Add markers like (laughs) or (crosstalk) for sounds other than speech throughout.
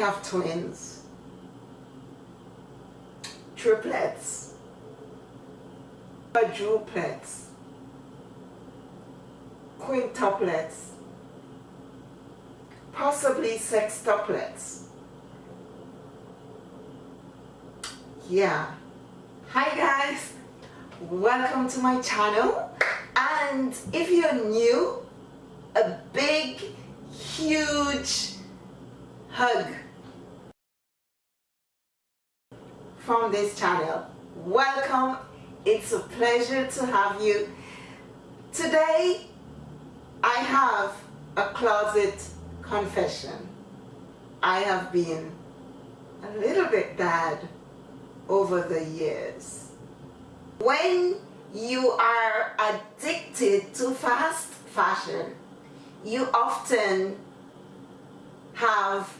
Have twins, triplets, quadruplets, quintuplets, possibly sextuplets. Yeah. Hi guys, welcome to my channel. And if you're new, a big, huge hug from this channel. Welcome, it's a pleasure to have you. Today I have a closet confession. I have been a little bit bad over the years. When you are addicted to fast fashion, you often have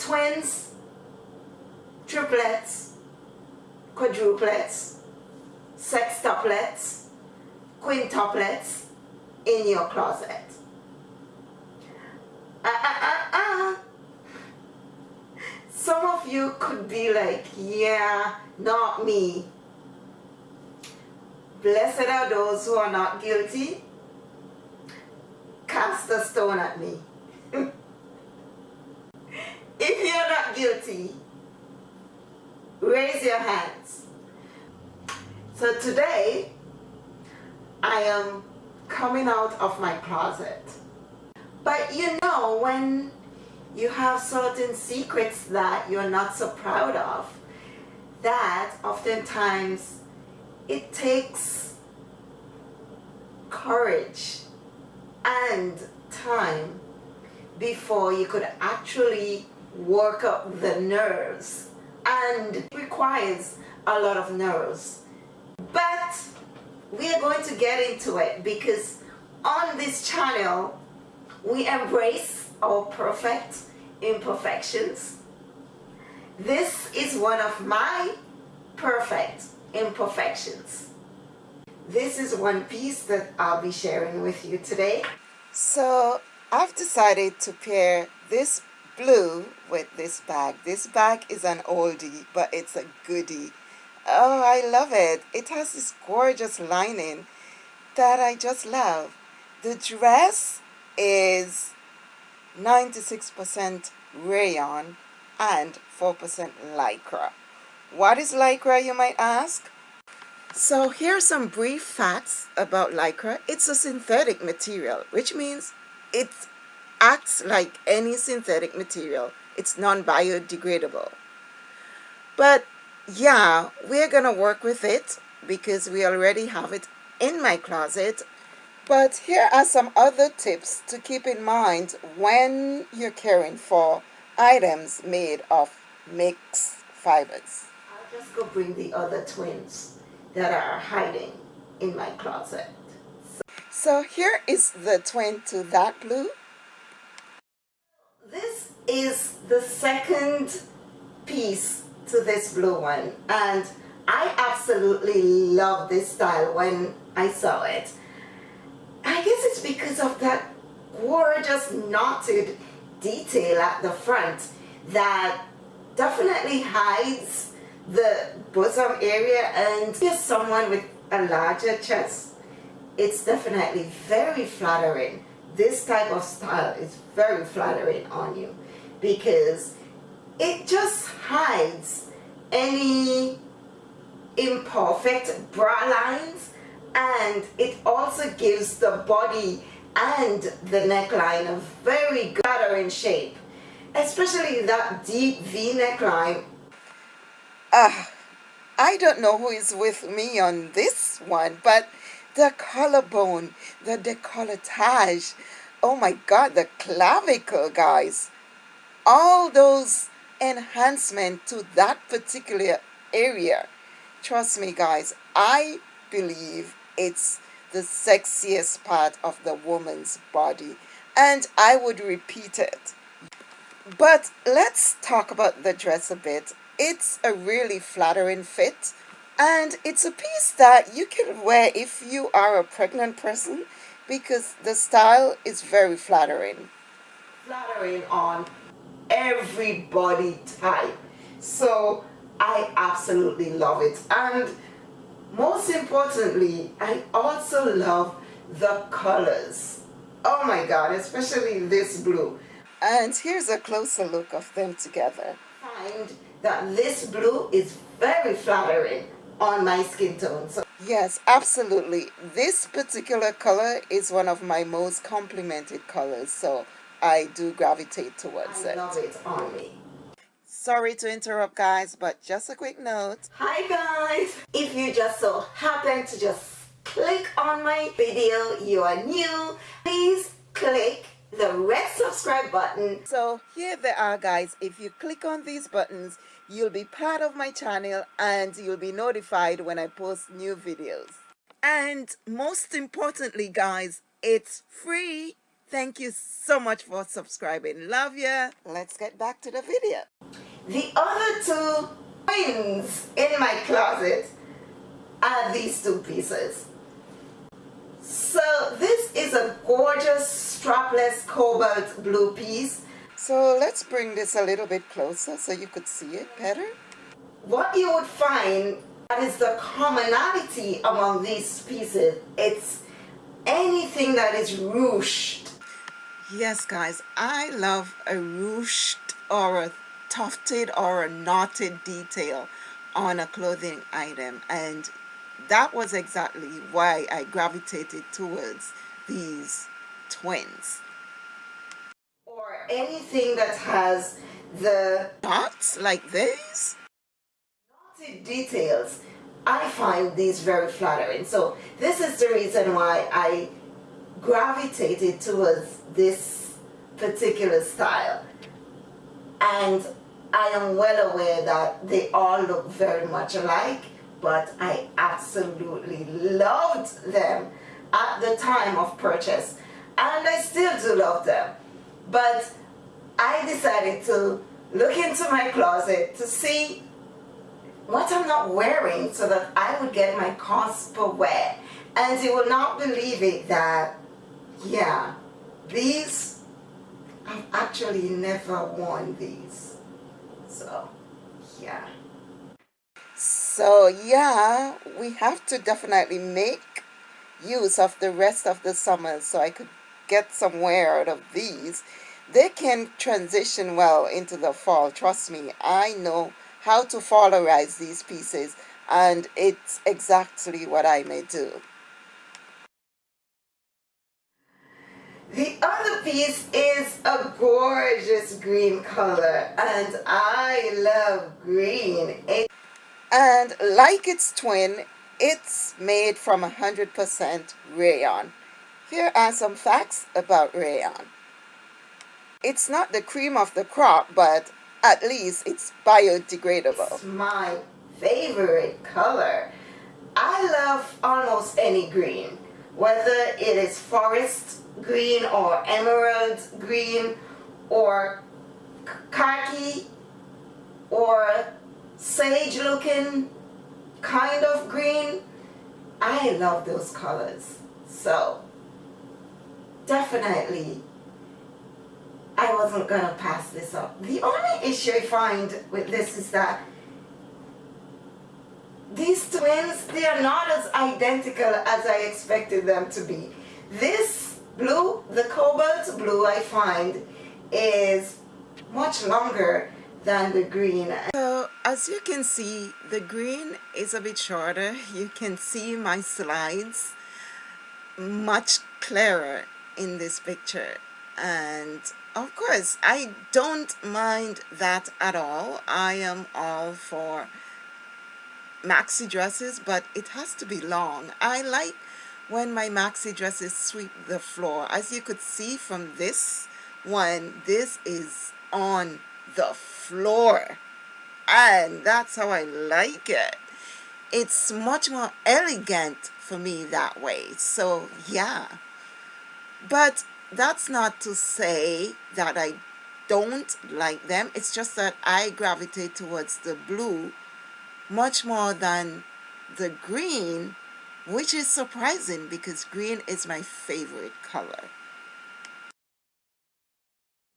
twins, triplets, quadruplets, sextuplets, quintuplets in your closet. Uh, uh, uh, Some of you could be like, yeah, not me. Blessed are those who are not guilty. Cast a stone at me. (laughs) if you're not guilty, raise your hands. So today, I am coming out of my closet. But you know, when you have certain secrets that you're not so proud of, that oftentimes it takes courage and time before you could actually work up the nerves and requires a lot of nerves but we are going to get into it because on this channel we embrace our perfect imperfections. This is one of my perfect imperfections. This is one piece that I'll be sharing with you today. So I've decided to pair this blue with this bag. This bag is an oldie, but it's a goodie. Oh, I love it. It has this gorgeous lining that I just love. The dress is 96% rayon and 4% lycra. What is lycra, you might ask? So here are some brief facts about lycra. It's a synthetic material, which means it acts like any synthetic material. It's non-biodegradable. But yeah, we're going to work with it because we already have it in my closet. But here are some other tips to keep in mind when you're caring for items made of mixed fibers. I'll just go bring the other twins that are hiding in my closet. So here is the twin to that blue. Is the second piece to this blue one and I absolutely love this style when I saw it. I guess it's because of that gorgeous knotted detail at the front that definitely hides the bosom area and just someone with a larger chest it's definitely very flattering. This type of style is very flattering on you because it just hides any imperfect bra lines and it also gives the body and the neckline a very flattering shape especially that deep v neckline uh, I don't know who is with me on this one but the collarbone, the decolletage, oh my God, the clavicle, guys. All those enhancement to that particular area. Trust me, guys, I believe it's the sexiest part of the woman's body. And I would repeat it. But let's talk about the dress a bit. It's a really flattering fit and it's a piece that you can wear if you are a pregnant person because the style is very flattering flattering on every body type. So I absolutely love it. And most importantly, I also love the colors. Oh my God, especially this blue. And here's a closer look of them together. Find that this blue is very flattering on my skin tone. So yes, absolutely. This particular color is one of my most complimented colors. So I do gravitate towards I it. Love it on me. Sorry to interrupt guys, but just a quick note. Hi guys! If you just so happen to just click on my video, you are new, please click the red subscribe button. So here they are guys, if you click on these buttons, you'll be part of my channel and you'll be notified when I post new videos. And most importantly guys, it's free. Thank you so much for subscribing. Love ya. Let's get back to the video. The other two twins in my closet are these two pieces. So this is a gorgeous strapless cobalt blue piece. So let's bring this a little bit closer so you could see it better. What you would find that is the commonality among these pieces. It's anything that is ruched. Yes guys, I love a ruched or a tufted or a knotted detail on a clothing item and that was exactly why I gravitated towards these twins. Or anything that has the dots like this? Knotted details I find these very flattering. So this is the reason why I gravitated towards this particular style and I am well aware that they all look very much alike, but I absolutely loved them at the time of purchase. And I still do love them. But I decided to look into my closet to see what I'm not wearing so that I would get my cost per wear. And you will not believe it that, yeah, these, I've actually never worn these. So yeah. So yeah we have to definitely make use of the rest of the summer so I could get some wear out of these. They can transition well into the fall trust me. I know how to fallerize these pieces and it's exactly what I may do The other piece is a gorgeous green color and I love green. And like its twin, it's made from 100% rayon. Here are some facts about rayon. It's not the cream of the crop, but at least it's biodegradable. It's my favorite color. I love almost any green, whether it is forest green or emerald green or khaki or sage looking kind of green. I love those colors. So definitely I wasn't gonna pass this up. The only issue I find with this is that these twins they are not as identical as I expected them to be. This blue, the cobalt blue I find is much longer than the green. So as you can see, the green is a bit shorter. You can see my slides much clearer in this picture. And of course, I don't mind that at all. I am all for maxi dresses, but it has to be long. I like when my maxi dresses sweep the floor. As you could see from this one, this is on the floor. And that's how I like it. It's much more elegant for me that way. So, yeah. But that's not to say that I don't like them. It's just that I gravitate towards the blue much more than the green which is surprising because green is my favorite color.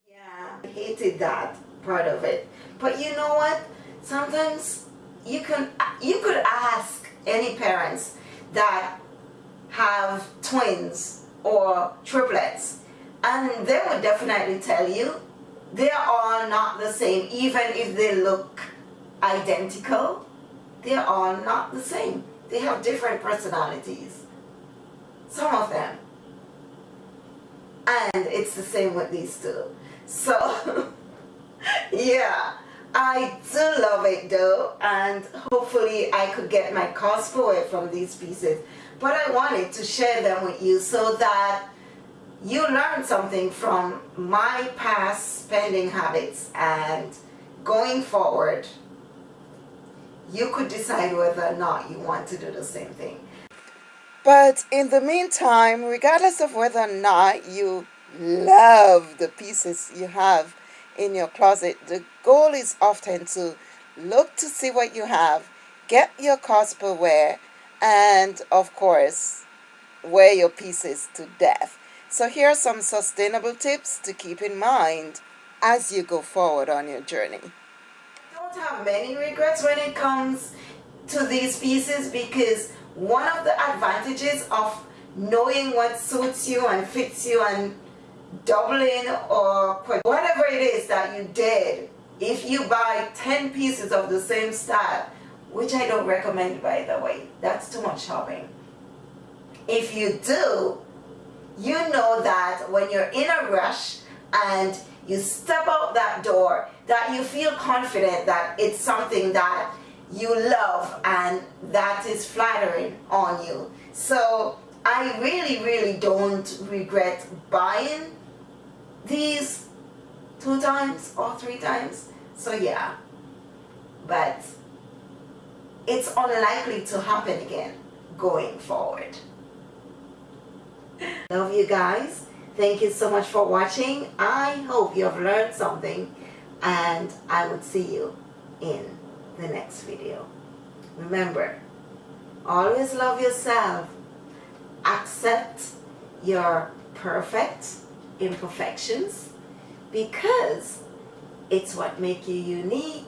Yeah, I hated that part of it. But you know what? Sometimes you can you could ask any parents that have twins or triplets and they would definitely tell you they are not the same even if they look identical they're all not the same they have different personalities. Some of them. And it's the same with these two. So (laughs) yeah. I do love it though. And hopefully I could get my cost for it from these pieces. But I wanted to share them with you so that you learn something from my past spending habits and going forward you could decide whether or not you want to do the same thing. But in the meantime, regardless of whether or not you love the pieces you have in your closet, the goal is often to look to see what you have, get your cost per wear, and of course, wear your pieces to death. So here are some sustainable tips to keep in mind as you go forward on your journey. Have many regrets when it comes to these pieces because one of the advantages of knowing what suits you and fits you and doubling or whatever it is that you did if you buy 10 pieces of the same style which I don't recommend by the way that's too much shopping. If you do you know that when you're in a rush and you step out that door that you feel confident that it's something that you love and that is flattering on you. So I really really don't regret buying these two times or three times. So yeah. But it's unlikely to happen again going forward. (laughs) Love you guys thank you so much for watching I hope you have learned something and I would see you in the next video remember always love yourself accept your perfect imperfections because it's what make you unique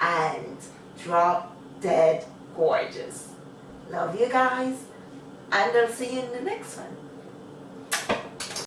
and drop dead gorgeous. Love you guys and I'll see you in the next one.